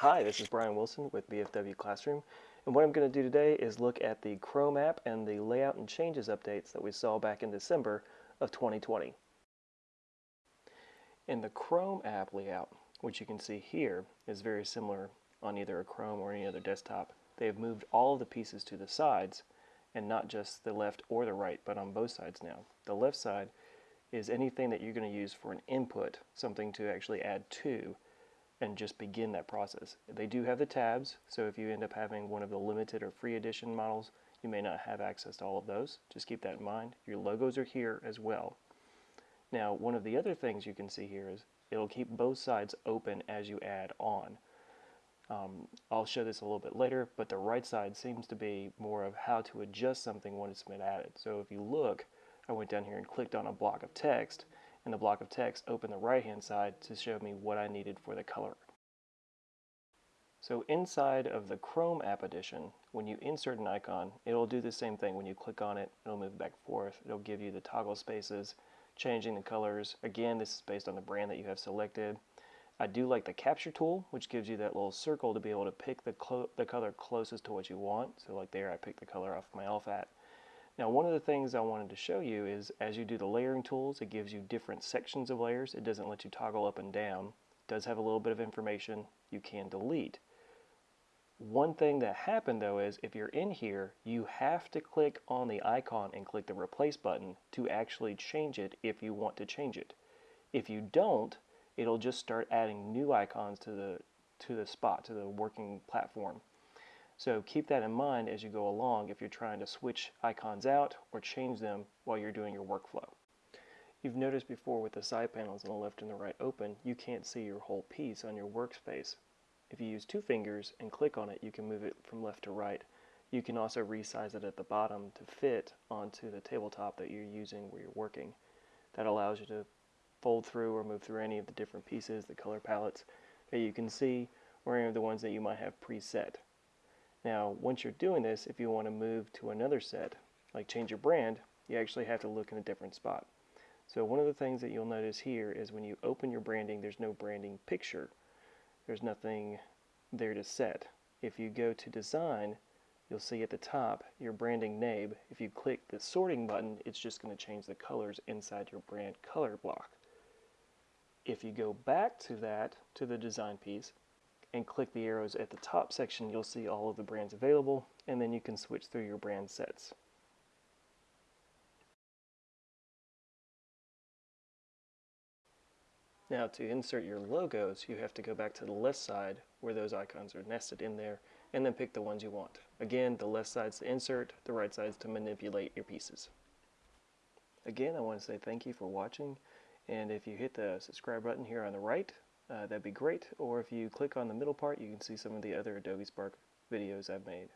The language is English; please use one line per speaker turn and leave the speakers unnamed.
Hi, this is Brian Wilson with BFW Classroom, and what I'm going to do today is look at the Chrome app and the layout and changes updates that we saw back in December of 2020. In the Chrome app layout, which you can see here, is very similar on either a Chrome or any other desktop. They have moved all of the pieces to the sides, and not just the left or the right, but on both sides now. The left side is anything that you're going to use for an input, something to actually add to, and just begin that process. They do have the tabs, so if you end up having one of the limited or free edition models, you may not have access to all of those. Just keep that in mind. Your logos are here as well. Now, one of the other things you can see here is it'll keep both sides open as you add on. Um, I'll show this a little bit later, but the right side seems to be more of how to adjust something when it's been added. So if you look, I went down here and clicked on a block of text, and the block of text opened the right hand side to show me what I needed for the color. So inside of the Chrome app edition, when you insert an icon, it'll do the same thing. When you click on it, it'll move back and forth. It'll give you the toggle spaces, changing the colors. Again, this is based on the brand that you have selected. I do like the capture tool, which gives you that little circle to be able to pick the, the color closest to what you want. So like there, I picked the color off my LFAT. Now one of the things I wanted to show you is as you do the layering tools, it gives you different sections of layers. It doesn't let you toggle up and down. It does have a little bit of information you can delete. One thing that happened though is if you're in here, you have to click on the icon and click the replace button to actually change it if you want to change it. If you don't, it'll just start adding new icons to the to the spot, to the working platform. So keep that in mind as you go along if you're trying to switch icons out or change them while you're doing your workflow. You've noticed before with the side panels on the left and the right open, you can't see your whole piece on your workspace. If you use two fingers and click on it, you can move it from left to right. You can also resize it at the bottom to fit onto the tabletop that you're using where you're working. That allows you to fold through or move through any of the different pieces, the color palettes that you can see, or any of the ones that you might have preset. Now, once you're doing this, if you want to move to another set, like change your brand, you actually have to look in a different spot. So one of the things that you'll notice here is when you open your branding, there's no branding picture. There's nothing there to set. If you go to design, you'll see at the top your branding name. If you click the sorting button, it's just going to change the colors inside your brand color block. If you go back to that, to the design piece, and click the arrows at the top section, you'll see all of the brands available, and then you can switch through your brand sets. Now to insert your logos, you have to go back to the left side where those icons are nested in there, and then pick the ones you want. Again, the left side's to insert, the right side's to manipulate your pieces. Again, I want to say thank you for watching, and if you hit the subscribe button here on the right, uh, that'd be great. Or if you click on the middle part, you can see some of the other Adobe Spark videos I've made.